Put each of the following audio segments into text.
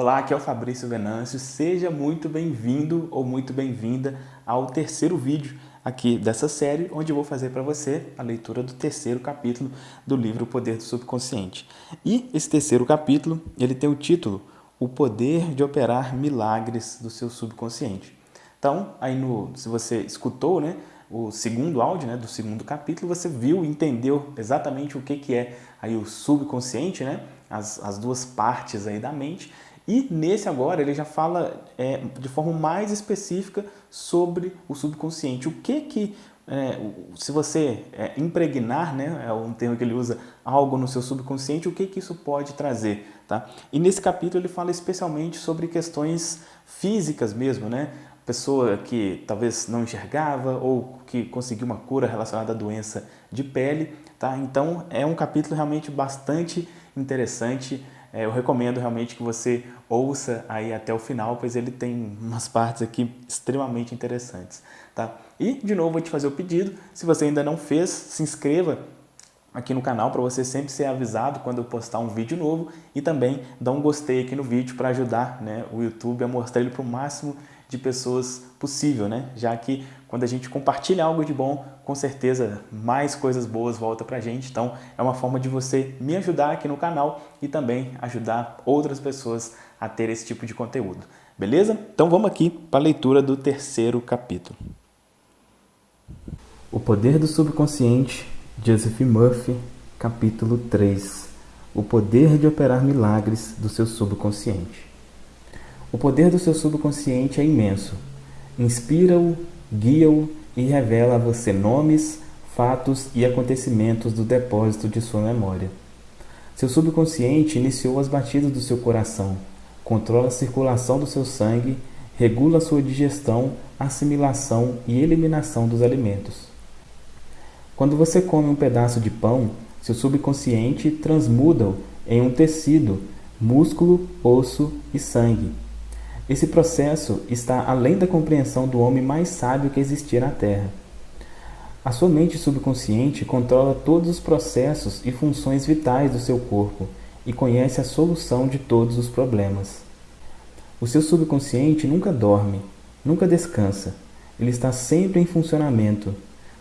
Olá, aqui é o Fabrício Venâncio. Seja muito bem-vindo ou muito bem-vinda ao terceiro vídeo aqui dessa série, onde eu vou fazer para você a leitura do terceiro capítulo do livro O Poder do Subconsciente. E esse terceiro capítulo, ele tem o título O Poder de Operar Milagres do Seu Subconsciente. Então, aí no, se você escutou, né, o segundo áudio, né, do segundo capítulo, você viu, entendeu exatamente o que, que é aí o subconsciente, né, as, as duas partes aí da mente, e nesse agora ele já fala é, de forma mais específica sobre o subconsciente. O que que, é, se você é, impregnar, né, é um termo que ele usa, algo no seu subconsciente, o que que isso pode trazer? Tá? E nesse capítulo ele fala especialmente sobre questões físicas mesmo, né? Pessoa que talvez não enxergava ou que conseguiu uma cura relacionada à doença de pele. Tá? Então é um capítulo realmente bastante interessante, eu recomendo realmente que você ouça aí até o final, pois ele tem umas partes aqui extremamente interessantes. Tá? E, de novo, vou te fazer o pedido, se você ainda não fez, se inscreva aqui no canal para você sempre ser avisado quando eu postar um vídeo novo e também dá um gostei aqui no vídeo para ajudar né, o YouTube a mostrar ele para o máximo de pessoas possível, né? Já que quando a gente compartilha algo de bom, com certeza mais coisas boas voltam para a gente. Então é uma forma de você me ajudar aqui no canal e também ajudar outras pessoas a ter esse tipo de conteúdo. Beleza? Então vamos aqui para a leitura do terceiro capítulo. O Poder do Subconsciente, Joseph Murphy, capítulo 3. O poder de operar milagres do seu subconsciente. O poder do seu subconsciente é imenso. Inspira-o, guia-o e revela a você nomes, fatos e acontecimentos do depósito de sua memória. Seu subconsciente iniciou as batidas do seu coração, controla a circulação do seu sangue, regula sua digestão, assimilação e eliminação dos alimentos. Quando você come um pedaço de pão, seu subconsciente transmuda-o em um tecido, músculo, osso e sangue esse processo está além da compreensão do homem mais sábio que existia na Terra. A sua mente subconsciente controla todos os processos e funções vitais do seu corpo e conhece a solução de todos os problemas. O seu subconsciente nunca dorme, nunca descansa. Ele está sempre em funcionamento.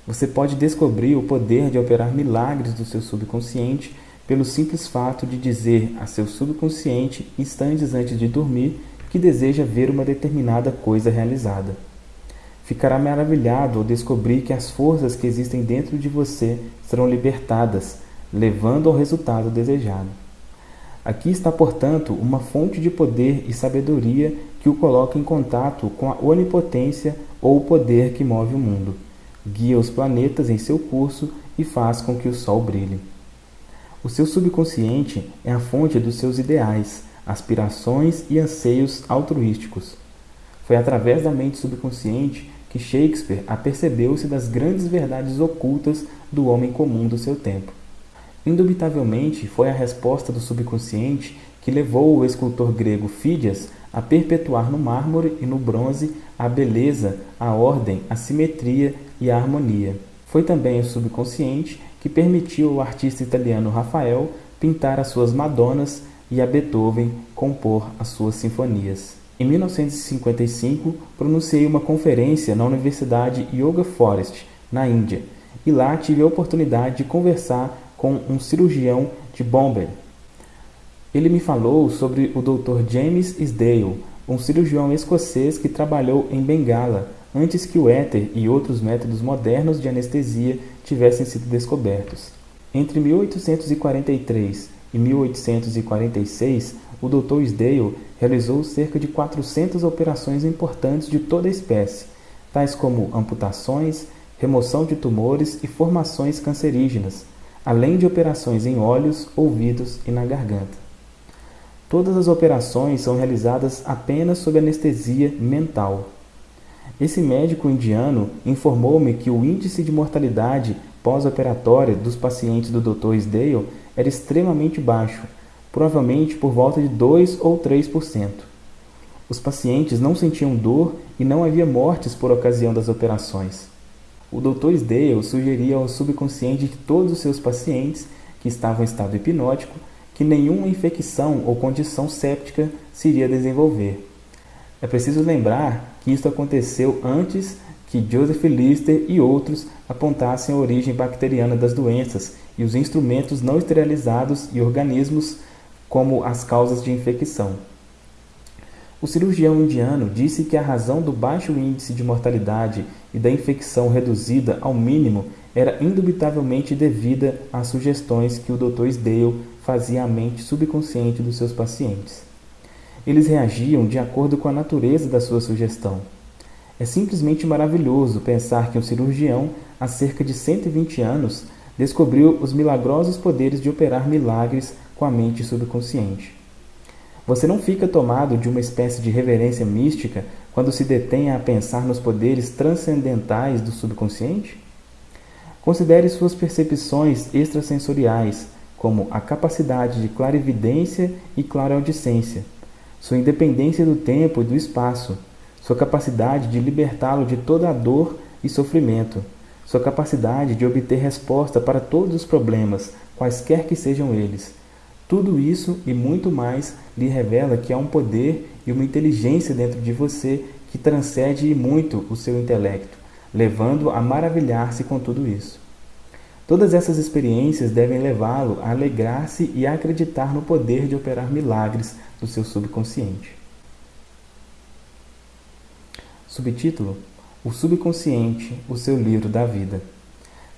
Você pode descobrir o poder de operar milagres do seu subconsciente pelo simples fato de dizer a seu subconsciente instantes antes de dormir que deseja ver uma determinada coisa realizada. Ficará maravilhado ao descobrir que as forças que existem dentro de você serão libertadas, levando ao resultado desejado. Aqui está, portanto, uma fonte de poder e sabedoria que o coloca em contato com a onipotência ou o poder que move o mundo, guia os planetas em seu curso e faz com que o Sol brilhe. O seu subconsciente é a fonte dos seus ideais, aspirações e anseios altruísticos. Foi através da mente subconsciente que Shakespeare apercebeu-se das grandes verdades ocultas do homem comum do seu tempo. Indubitavelmente foi a resposta do subconsciente que levou o escultor grego Fídias a perpetuar no mármore e no bronze a beleza, a ordem, a simetria e a harmonia. Foi também o subconsciente que permitiu ao artista italiano Rafael pintar as suas Madonas e a Beethoven compor as suas sinfonias. Em 1955, pronunciei uma conferência na Universidade Yoga Forest, na Índia, e lá tive a oportunidade de conversar com um cirurgião de Bombay. Ele me falou sobre o Dr. James Isdale, um cirurgião escocês que trabalhou em Bengala antes que o éter e outros métodos modernos de anestesia tivessem sido descobertos. Entre 1843 em 1846, o Dr. Sdale realizou cerca de 400 operações importantes de toda a espécie, tais como amputações, remoção de tumores e formações cancerígenas, além de operações em olhos, ouvidos e na garganta. Todas as operações são realizadas apenas sob anestesia mental. Esse médico indiano informou-me que o índice de mortalidade pós-operatória dos pacientes do Dr. Sdale era extremamente baixo, provavelmente por volta de 2 ou 3%. Os pacientes não sentiam dor e não havia mortes por ocasião das operações. O Dr. Sdale sugeria ao subconsciente de todos os seus pacientes que estavam em estado hipnótico que nenhuma infecção ou condição séptica se iria desenvolver. É preciso lembrar que isso aconteceu antes que Joseph Lister e outros apontassem a origem bacteriana das doenças e os instrumentos não esterilizados e organismos como as causas de infecção. O cirurgião indiano disse que a razão do baixo índice de mortalidade e da infecção reduzida ao mínimo era indubitavelmente devida às sugestões que o Dr. Sdale fazia à mente subconsciente dos seus pacientes. Eles reagiam de acordo com a natureza da sua sugestão. É simplesmente maravilhoso pensar que um cirurgião, há cerca de 120 anos, descobriu os milagrosos poderes de operar milagres com a mente subconsciente. Você não fica tomado de uma espécie de reverência mística quando se detém a pensar nos poderes transcendentais do subconsciente? Considere suas percepções extrasensoriais, como a capacidade de clarividência e clareaudicência, sua independência do tempo e do espaço, sua capacidade de libertá-lo de toda a dor e sofrimento, sua capacidade de obter resposta para todos os problemas, quaisquer que sejam eles, tudo isso e muito mais lhe revela que há um poder e uma inteligência dentro de você que transcende muito o seu intelecto, levando a maravilhar-se com tudo isso. Todas essas experiências devem levá-lo a alegrar-se e a acreditar no poder de operar milagres do seu subconsciente. Subtítulo: O subconsciente, o seu livro da vida.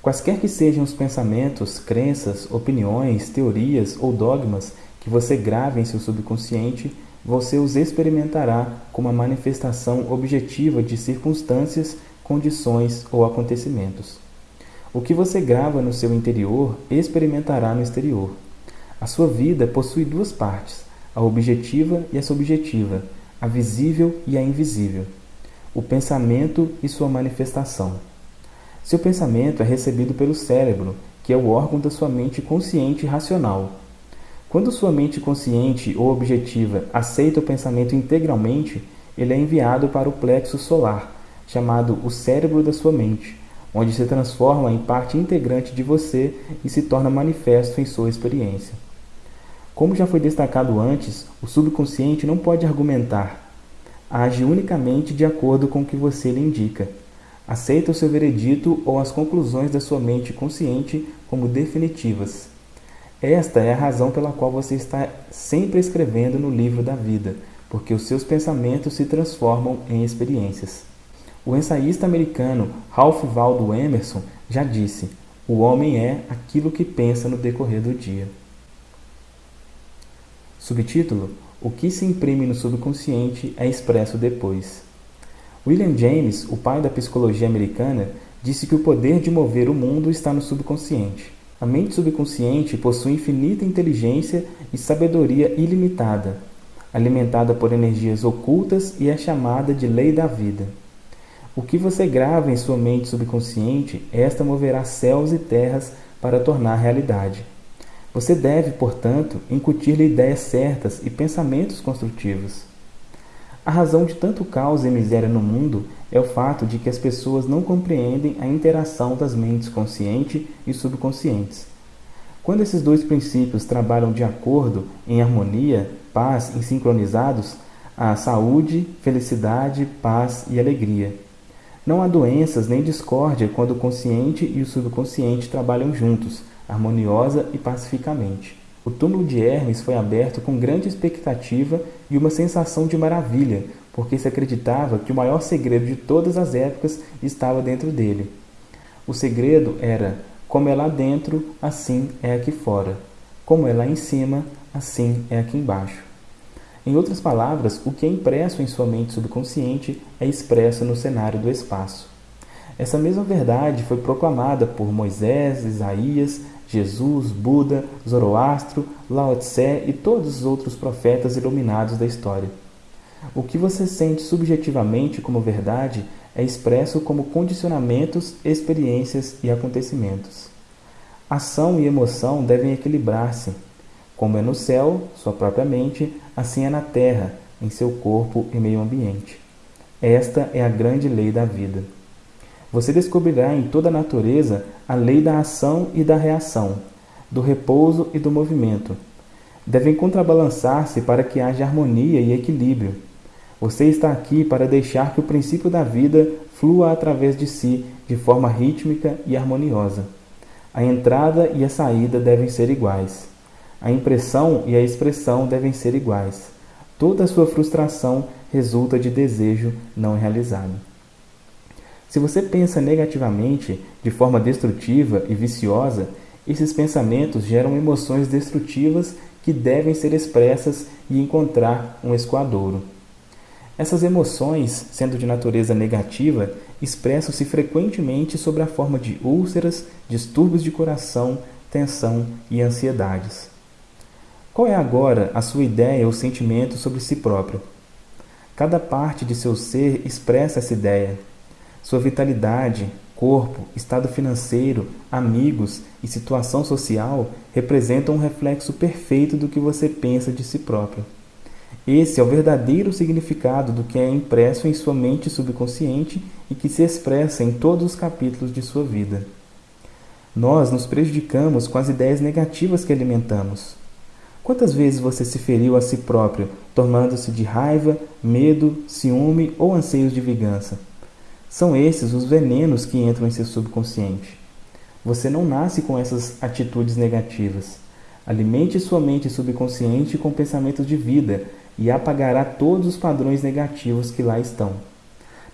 Quaisquer que sejam os pensamentos, crenças, opiniões, teorias ou dogmas que você grave em seu subconsciente, você os experimentará como a manifestação objetiva de circunstâncias, condições ou acontecimentos. O que você grava no seu interior experimentará no exterior. A sua vida possui duas partes, a objetiva e a subjetiva, a visível e a invisível, o pensamento e sua manifestação. Seu pensamento é recebido pelo cérebro, que é o órgão da sua mente consciente e racional. Quando sua mente consciente ou objetiva aceita o pensamento integralmente, ele é enviado para o plexo solar, chamado o cérebro da sua mente, onde se transforma em parte integrante de você e se torna manifesto em sua experiência. Como já foi destacado antes, o subconsciente não pode argumentar, age unicamente de acordo com o que você lhe indica Aceita o seu veredito ou as conclusões da sua mente consciente como definitivas. Esta é a razão pela qual você está sempre escrevendo no livro da vida, porque os seus pensamentos se transformam em experiências. O ensaísta americano Ralph Waldo Emerson já disse: o homem é aquilo que pensa no decorrer do dia. Subtítulo: O que se imprime no subconsciente é expresso depois. William James, o pai da psicologia americana, disse que o poder de mover o mundo está no subconsciente. A mente subconsciente possui infinita inteligência e sabedoria ilimitada, alimentada por energias ocultas e é chamada de lei da vida. O que você grava em sua mente subconsciente, esta moverá céus e terras para tornar realidade. Você deve, portanto, incutir-lhe ideias certas e pensamentos construtivos. A razão de tanto caos e miséria no mundo é o fato de que as pessoas não compreendem a interação das mentes consciente e subconscientes. Quando esses dois princípios trabalham de acordo, em harmonia, paz e sincronizados, há saúde, felicidade, paz e alegria. Não há doenças nem discórdia quando o consciente e o subconsciente trabalham juntos, harmoniosa e pacificamente. O túmulo de Hermes foi aberto com grande expectativa e uma sensação de maravilha, porque se acreditava que o maior segredo de todas as épocas estava dentro dele. O segredo era: como é lá dentro, assim é aqui fora. Como é lá em cima, assim é aqui embaixo. Em outras palavras, o que é impresso em sua mente subconsciente é expresso no cenário do espaço. Essa mesma verdade foi proclamada por Moisés, Isaías, Jesus, Buda, Zoroastro, Lao Tse e todos os outros profetas iluminados da história. O que você sente subjetivamente como verdade é expresso como condicionamentos, experiências e acontecimentos. Ação e emoção devem equilibrar-se. Como é no céu, sua própria mente, assim é na terra, em seu corpo e meio ambiente. Esta é a grande lei da vida. Você descobrirá em toda a natureza a lei da ação e da reação, do repouso e do movimento. devem contrabalançar-se para que haja harmonia e equilíbrio. Você está aqui para deixar que o princípio da vida flua através de si de forma rítmica e harmoniosa. A entrada e a saída devem ser iguais. A impressão e a expressão devem ser iguais. Toda sua frustração resulta de desejo não realizado. Se você pensa negativamente, de forma destrutiva e viciosa, esses pensamentos geram emoções destrutivas que devem ser expressas e encontrar um escoadouro. Essas emoções, sendo de natureza negativa, expressam-se frequentemente sob a forma de úlceras, distúrbios de coração, tensão e ansiedades. Qual é agora a sua ideia ou sentimento sobre si próprio? Cada parte de seu ser expressa essa ideia. Sua vitalidade, corpo, estado financeiro, amigos e situação social representam um reflexo perfeito do que você pensa de si próprio. Esse é o verdadeiro significado do que é impresso em sua mente subconsciente e que se expressa em todos os capítulos de sua vida. Nós nos prejudicamos com as ideias negativas que alimentamos. Quantas vezes você se feriu a si próprio, tornando-se de raiva, medo, ciúme ou anseios de vingança? São esses os venenos que entram em seu subconsciente. Você não nasce com essas atitudes negativas. Alimente sua mente subconsciente com pensamentos de vida, e apagará todos os padrões negativos que lá estão.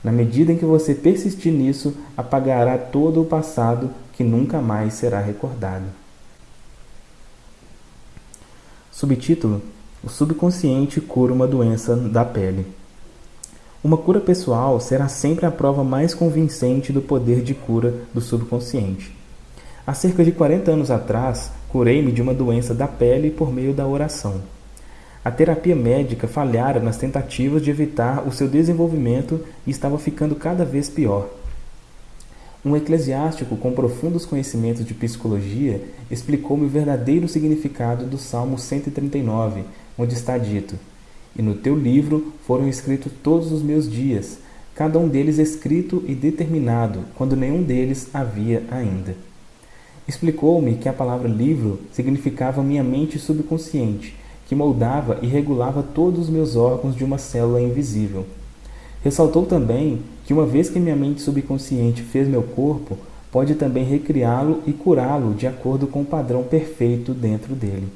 Na medida em que você persistir nisso, apagará todo o passado que nunca mais será recordado. Subtítulo: O subconsciente cura uma doença da pele. Uma cura pessoal será sempre a prova mais convincente do poder de cura do subconsciente. Há cerca de 40 anos atrás, curei-me de uma doença da pele por meio da oração. A terapia médica falhara nas tentativas de evitar o seu desenvolvimento e estava ficando cada vez pior. Um eclesiástico com profundos conhecimentos de psicologia explicou-me o verdadeiro significado do Salmo 139, onde está dito: E no teu livro foram escritos todos os meus dias, cada um deles escrito e determinado, quando nenhum deles havia ainda. Explicou-me que a palavra livro significava minha mente subconsciente que moldava e regulava todos os meus órgãos de uma célula invisível. Ressaltou também que, uma vez que minha mente subconsciente fez meu corpo, pode também recriá-lo e curá-lo de acordo com o padrão perfeito dentro dele.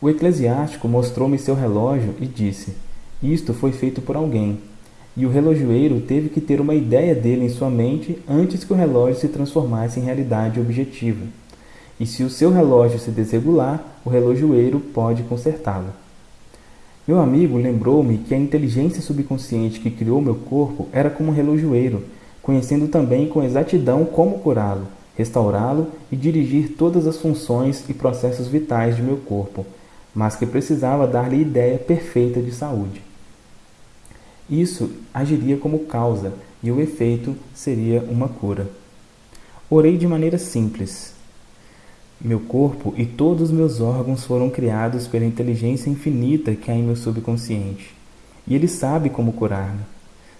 O eclesiástico mostrou-me seu relógio e disse: Isto foi feito por alguém. E o relojoeiro teve que ter uma ideia dele em sua mente antes que o relógio se transformasse em realidade objetiva e se o seu relógio se desregular, o relojoeiro pode consertá-lo. Meu amigo lembrou-me que a inteligência subconsciente que criou meu corpo era como um relojoeiro, conhecendo também com exatidão como curá-lo, restaurá-lo e dirigir todas as funções e processos vitais de meu corpo, mas que precisava dar-lhe ideia perfeita de saúde. Isso agiria como causa e o efeito seria uma cura. Orei de maneira simples, meu corpo e todos os meus órgãos foram criados pela inteligência infinita que há em meu subconsciente. E ele sabe como curar-me.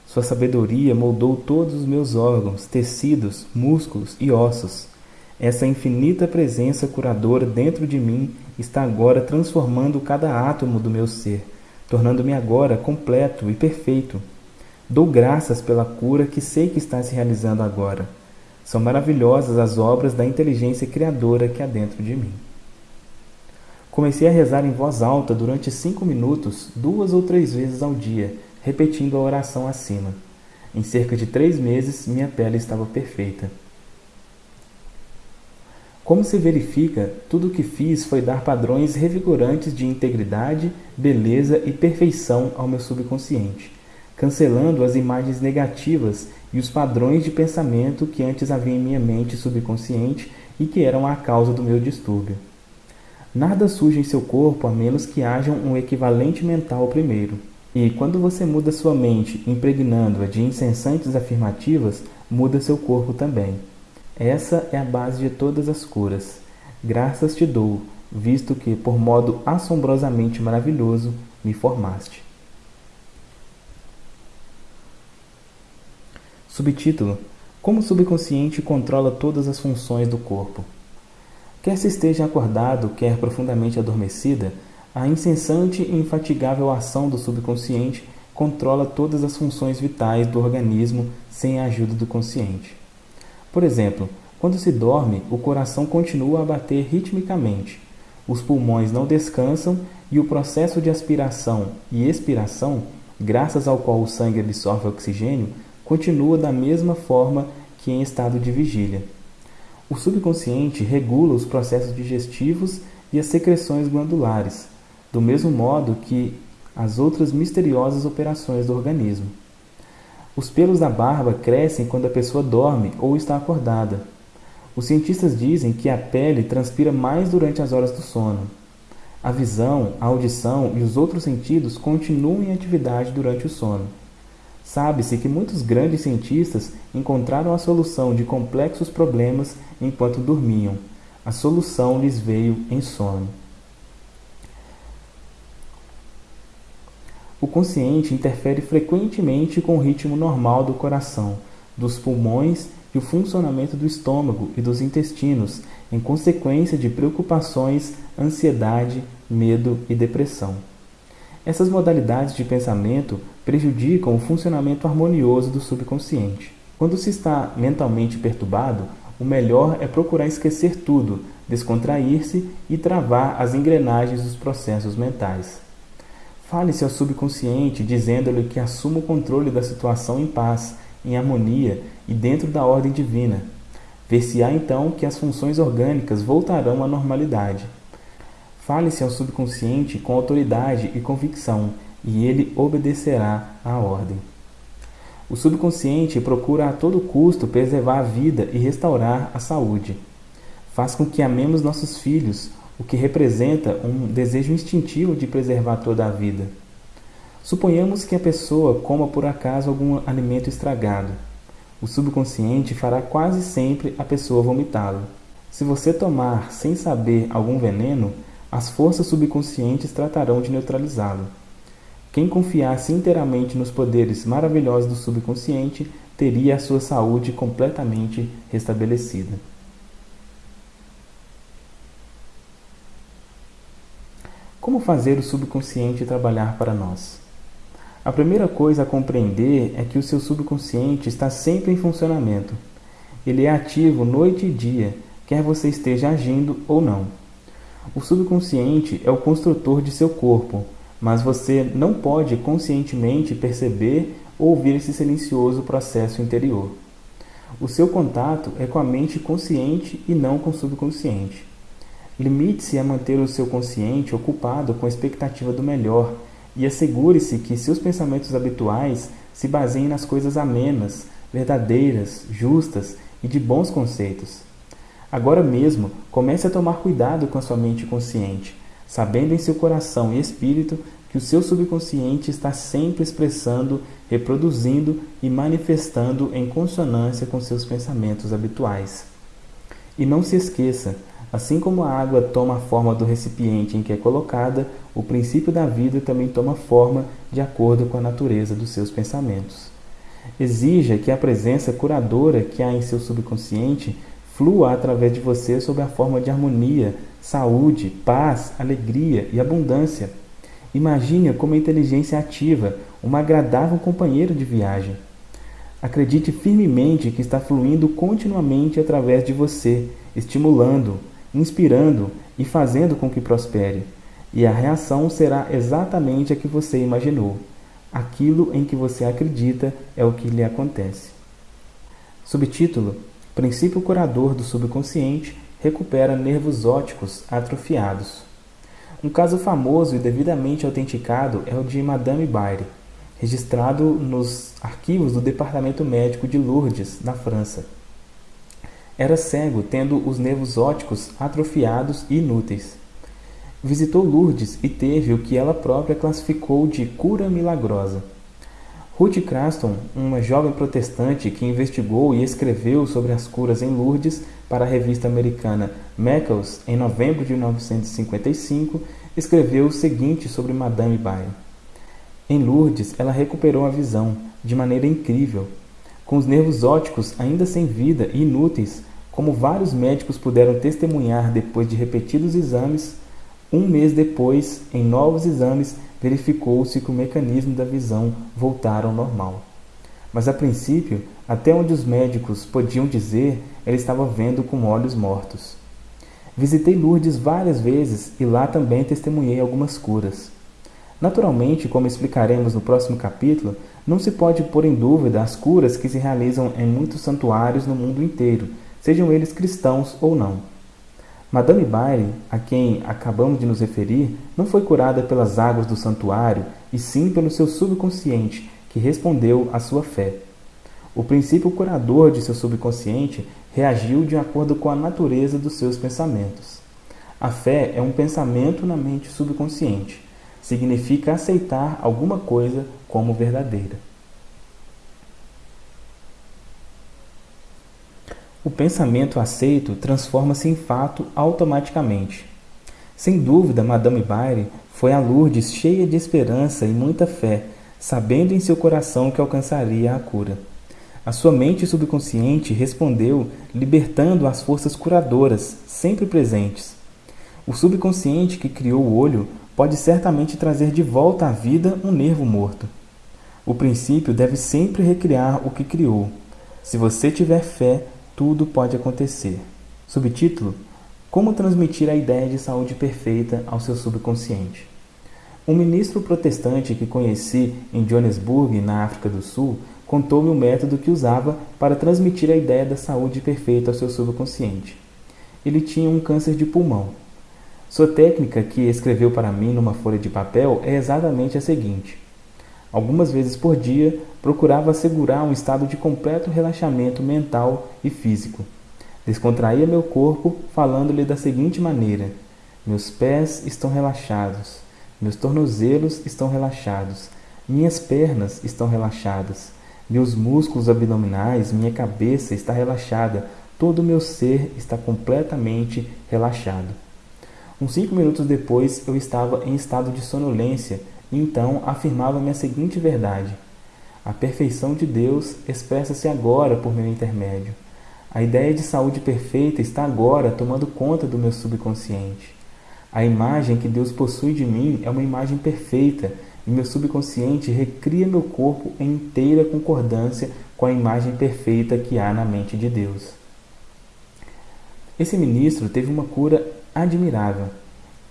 Sua sabedoria moldou todos os meus órgãos, tecidos, músculos e ossos. Essa infinita presença curadora dentro de mim está agora transformando cada átomo do meu ser, tornando-me agora completo e perfeito. Dou graças pela cura que sei que está se realizando agora são maravilhosas as obras da inteligência criadora que há dentro de mim. Comecei a rezar em voz alta durante cinco minutos, duas ou três vezes ao dia, repetindo a oração acima. Em cerca de três meses, minha pele estava perfeita. Como se verifica, tudo o que fiz foi dar padrões revigorantes de integridade, beleza e perfeição ao meu subconsciente cancelando as imagens negativas e os padrões de pensamento que antes havia em minha mente subconsciente e que eram a causa do meu distúrbio. Nada surge em seu corpo a menos que haja um equivalente mental primeiro. E quando você muda sua mente, impregnando-a de incessantes afirmativas, muda seu corpo também. Essa é a base de todas as curas. Graças te dou, visto que, por modo assombrosamente maravilhoso, me formaste. Subtítulo: Como o subconsciente controla todas as funções do corpo. Quer se esteja acordado, quer profundamente adormecida, a incessante e infatigável ação do subconsciente controla todas as funções vitais do organismo sem a ajuda do consciente. Por exemplo, quando se dorme, o coração continua a bater ritmicamente, os pulmões não descansam e o processo de aspiração e expiração, graças ao qual o sangue absorve oxigênio, continua da mesma forma que em estado de vigília. O subconsciente regula os processos digestivos e as secreções glandulares, do mesmo modo que as outras misteriosas operações do organismo. Os pelos da barba crescem quando a pessoa dorme ou está acordada. Os cientistas dizem que a pele transpira mais durante as horas do sono. A visão, a audição e os outros sentidos continuam em atividade durante o sono. Sabe-se que muitos grandes cientistas encontraram a solução de complexos problemas enquanto dormiam. A solução lhes veio em sono. O consciente interfere frequentemente com o ritmo normal do coração, dos pulmões e o funcionamento do estômago e dos intestinos, em consequência de preocupações, ansiedade, medo e depressão. Essas modalidades de pensamento prejudicam o funcionamento harmonioso do subconsciente. Quando se está mentalmente perturbado, o melhor é procurar esquecer tudo, descontrair-se e travar as engrenagens dos processos mentais. Fale-se ao subconsciente, dizendo-lhe que assuma o controle da situação em paz, em harmonia e dentro da ordem divina. Ver-se-á então que as funções orgânicas voltarão à normalidade. Fale-se ao subconsciente com autoridade e convicção, e ele obedecerá à ordem. O subconsciente procura a todo custo preservar a vida e restaurar a saúde. Faz com que amemos nossos filhos, o que representa um desejo instintivo de preservar toda a vida. Suponhamos que a pessoa coma por acaso algum alimento estragado. O subconsciente fará quase sempre a pessoa vomitá-lo. Se você tomar sem saber algum veneno, as forças subconscientes tratarão de neutralizá-lo. Quem confiasse inteiramente nos poderes maravilhosos do subconsciente teria a sua saúde completamente restabelecida. Como fazer o subconsciente trabalhar para nós? A primeira coisa a compreender é que o seu subconsciente está sempre em funcionamento. Ele é ativo noite e dia, quer você esteja agindo ou não. O subconsciente é o construtor de seu corpo, mas você não pode conscientemente perceber ou ouvir esse silencioso processo interior. O seu contato é com a mente consciente e não com o subconsciente. Limite-se a manter o seu consciente ocupado com a expectativa do melhor e assegure-se que seus pensamentos habituais se baseiem nas coisas amenas, verdadeiras, justas e de bons conceitos. Agora mesmo, comece a tomar cuidado com a sua mente consciente, sabendo em seu coração e espírito que o seu subconsciente está sempre expressando, reproduzindo e manifestando em consonância com seus pensamentos habituais. E não se esqueça, Assim como a água toma a forma do recipiente em que é colocada, o princípio da vida também toma forma de acordo com a natureza dos seus pensamentos. Exija que a presença curadora que há em seu subconsciente flua através de você sob a forma de harmonia, saúde, paz, alegria e abundância. Imagine como inteligência ativa, um agradável companheiro de viagem. Acredite firmemente que está fluindo continuamente através de você, estimulando, inspirando e fazendo com que prospere. E a reação será exatamente a que você imaginou. Aquilo em que você acredita é o que lhe acontece. Subtítulo: Princípio curador do subconsciente recupera nervos ópticos atrofiados. Um caso famoso e devidamente autenticado é o de Madame Baire, registrado nos arquivos do Departamento Médico de Lourdes, na França. Era cego, tendo os nervos ópticos atrofiados e inúteis. Visitou Lourdes e teve o que ela própria classificou de cura milagrosa. Ruth Craston, uma jovem protestante que investigou e escreveu sobre as curas em Lourdes para a revista americana Meckles em novembro de 1955, escreveu o seguinte sobre Madame Bayer. Em Lourdes, ela recuperou a visão, de maneira incrível. Com os nervos ópticos ainda sem vida e inúteis, como vários médicos puderam testemunhar depois de repetidos exames, um mês depois, em novos exames, verificou-se que o mecanismo da visão voltara ao normal. Mas a princípio, até onde os médicos podiam dizer, ela estava vendo com olhos mortos. Visitei Lourdes várias vezes e lá também testemunhei algumas curas. Naturalmente, como explicaremos no próximo capítulo, não se pode pôr em dúvida as curas que se realizam em muitos santuários no mundo inteiro, sejam eles cristãos ou não. Madame Bailey, a quem acabamos de nos referir, não foi curada pelas águas do santuário, e sim pelo seu subconsciente, que respondeu à sua fé. O princípio curador de seu subconsciente reagiu de acordo com a natureza dos seus pensamentos. A fé é um pensamento na mente subconsciente. Significa aceitar alguma coisa como verdadeira. O pensamento aceito transforma-se em fato automaticamente. Sem dúvida, Madame Baire foi a Lourdes cheia de esperança e muita fé, sabendo em seu coração que alcançaria a cura. A sua mente subconsciente respondeu, libertando as forças curadoras, sempre presentes. O subconsciente que criou o olho pode certamente trazer de volta à vida um nervo morto. O princípio deve sempre recriar o que criou. Se você tiver fé, tudo pode acontecer. Subtítulo: Como transmitir a ideia de saúde perfeita ao seu subconsciente. Um ministro protestante que conheci em Johannesburg, na África do Sul, contou-me o método que usava para transmitir a ideia da saúde perfeita ao seu subconsciente. Ele tinha um câncer de pulmão. Sua técnica, que escreveu para mim numa folha de papel, é exatamente a seguinte: Algumas vezes por dia, procurava assegurar um estado de completo relaxamento mental e físico. Descontraía meu corpo, falando-lhe da seguinte maneira: Meus pés estão relaxados, meus tornozelos estão relaxados, minhas pernas estão relaxadas, meus músculos abdominais, minha cabeça está relaxada, todo o meu ser está completamente relaxado. Uns cinco minutos depois, eu estava em estado de sonolência então afirmava-me a seguinte verdade: A perfeição de Deus expressa-se agora por meu intermédio. A ideia de saúde perfeita está agora tomando conta do meu subconsciente. A imagem que Deus possui de mim é uma imagem perfeita e meu subconsciente recria meu corpo em inteira concordância com a imagem perfeita que há na mente de Deus. Esse ministro teve uma cura admirável.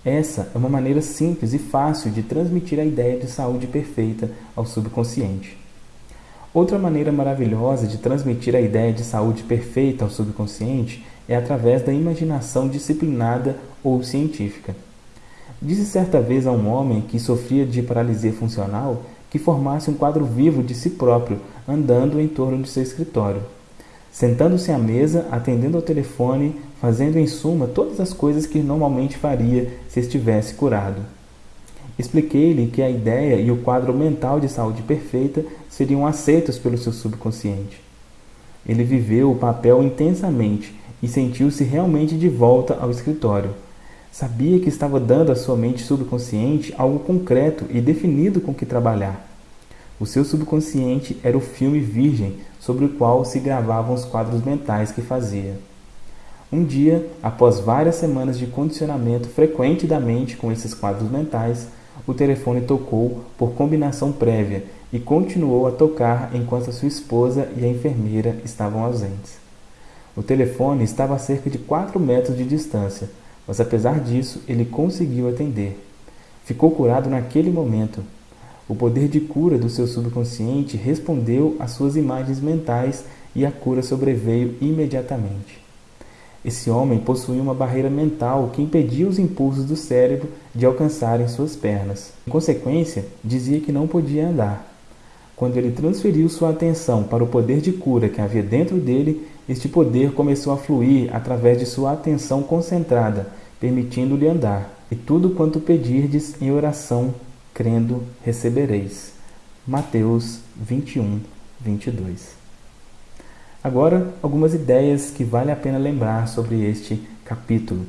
Essa é uma maneira simples e fácil de transmitir a ideia de saúde perfeita ao subconsciente. Outra maneira maravilhosa de transmitir a ideia de saúde perfeita ao subconsciente é através da imaginação disciplinada ou científica. Disse certa vez a um homem que sofria de paralisia funcional que formasse um quadro vivo de si próprio andando em torno de seu escritório. Sentando-se à mesa, atendendo ao telefone, fazendo em suma todas as coisas que normalmente faria se estivesse curado. Expliquei-lhe que a ideia e o quadro mental de saúde perfeita seriam aceitos pelo seu subconsciente. Ele viveu o papel intensamente e sentiu-se realmente de volta ao escritório. Sabia que estava dando à sua mente subconsciente algo concreto e definido com que trabalhar. O seu subconsciente era o filme virgem sobre o qual se gravavam os quadros mentais que fazia. Um dia, após várias semanas de condicionamento frequente da mente com esses quadros mentais, o telefone tocou por combinação prévia e continuou a tocar enquanto sua esposa e a enfermeira estavam ausentes. O telefone estava a cerca de 4 metros de distância, mas apesar disso, ele conseguiu atender. Ficou curado naquele momento. O poder de cura do seu subconsciente respondeu às suas imagens mentais e a cura sobreveio imediatamente. Esse homem possuía uma barreira mental que impedia os impulsos do cérebro de alcançarem suas pernas. Em consequência, dizia que não podia andar. Quando ele transferiu sua atenção para o poder de cura que havia dentro dele, este poder começou a fluir através de sua atenção concentrada, permitindo-lhe andar. E tudo quanto pedirdes em oração, crendo, recebereis. Mateus 21, 22. Agora, algumas ideias que vale a pena lembrar sobre este capítulo.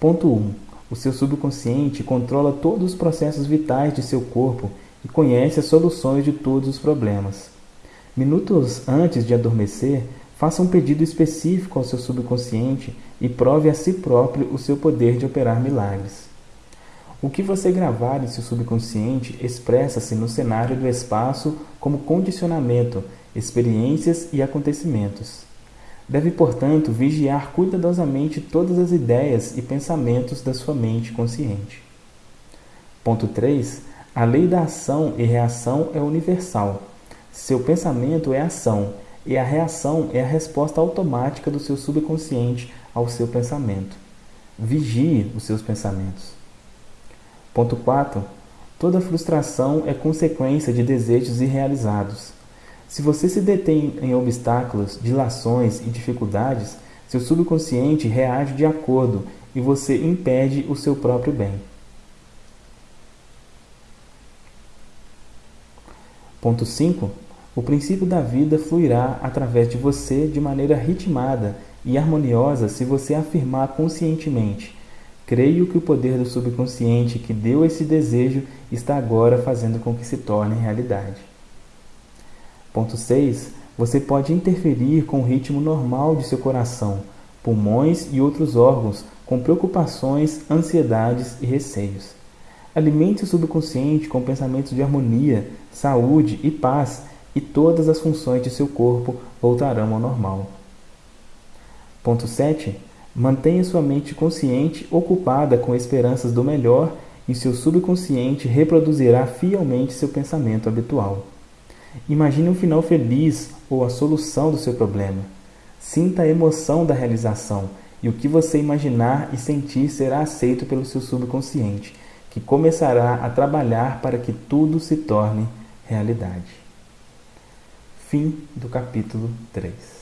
Ponto 1. O seu subconsciente controla todos os processos vitais de seu corpo e conhece as soluções de todos os problemas. Minutos antes de adormecer, Faça um pedido específico ao seu subconsciente e prove a si próprio o seu poder de operar milagres. O que você gravar em seu subconsciente expressa-se no cenário do espaço como condicionamento, experiências e acontecimentos. Deve, portanto, vigiar cuidadosamente todas as ideias e pensamentos da sua mente consciente. Ponto 3. A lei da ação e reação é universal. Seu pensamento é ação e a reação é a resposta automática do seu subconsciente ao seu pensamento. Vigie os seus pensamentos. Ponto 4. Toda frustração é consequência de desejos irrealizados. Se você se detém em obstáculos, dilações e dificuldades, seu subconsciente reage de acordo e você impede o seu próprio bem. Ponto 5. O princípio da vida fluirá através de você de maneira ritmada e harmoniosa se você afirmar conscientemente: Creio que o poder do subconsciente que deu esse desejo está agora fazendo com que se torne realidade. Ponto 6. Você pode interferir com o ritmo normal de seu coração, pulmões e outros órgãos com preocupações, ansiedades e receios. Alimente o subconsciente com pensamentos de harmonia, saúde e paz e todas as funções de seu corpo voltarão ao normal. Ponto 7. Mantenha sua mente consciente ocupada com esperanças do melhor e seu subconsciente reproduzirá fielmente seu pensamento habitual. Imagine um final feliz ou a solução do seu problema. Sinta a emoção da realização e o que você imaginar e sentir será aceito pelo seu subconsciente, que começará a trabalhar para que tudo se torne realidade. Fim do capítulo 3